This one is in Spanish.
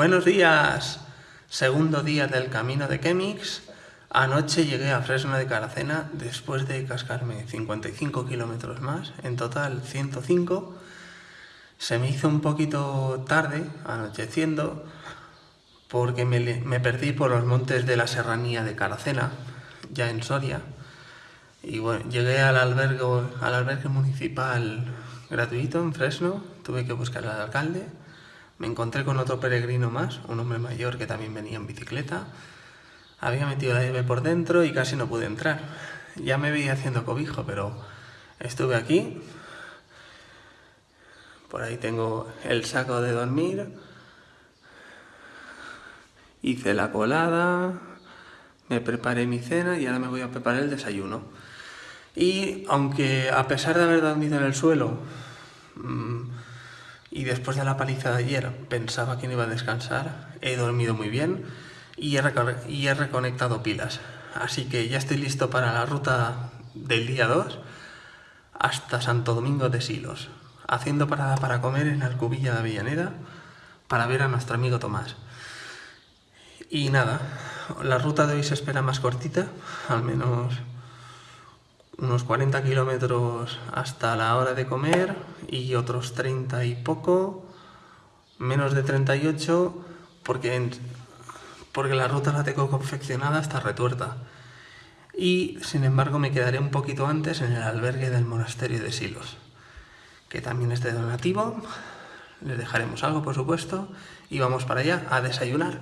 Buenos días, segundo día del camino de Chemix. Anoche llegué a Fresno de Caracena después de cascarme 55 kilómetros más, en total 105. Se me hizo un poquito tarde, anocheciendo, porque me, perdí por los montes de la serranía de Caracena, ya en Soria. Y bueno, llegué al al albergue municipal gratuito en Fresno, tuve que buscar al alcalde me encontré con otro peregrino más, un hombre mayor que también venía en bicicleta. Había metido la llave por dentro y casi no pude entrar. Ya me veía haciendo cobijo, pero estuve aquí. Por ahí tengo el saco de dormir. Hice la colada, me preparé mi cena y ahora me voy a preparar el desayuno. Y aunque a pesar de haber dormido en el suelo, mm, y después de la paliza de ayer pensaba que no iba a descansar, he dormido muy bien y he, y he reconectado pilas. Así que ya estoy listo para la ruta del día 2 hasta Santo Domingo de Silos, haciendo parada para comer en Alcubilla de Avellaneda para ver a nuestro amigo Tomás. Y nada, la ruta de hoy se espera más cortita, al menos unos 40 kilómetros hasta la hora de comer y otros 30 y poco, menos de 38, porque, porque la ruta la tengo confeccionada hasta retuerta. Y sin embargo me quedaré un poquito antes en el albergue del monasterio de Silos, que también es de donativo, le dejaremos algo por supuesto, y vamos para allá a desayunar.